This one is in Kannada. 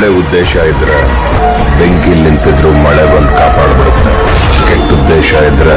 ಒಳ್ಳೆ ಉದ್ದೇಶ ಇದ್ರೆ ಬೆಂಕಿ ನಿಂತಿದ್ರು ಮಳೆ ಬಂದು ಕಾಪಾಡ್ಬಿಡುತ್ತೆ. ಕೆಟ್ಟ ಉದ್ದೇಶ ಇದ್ರೆ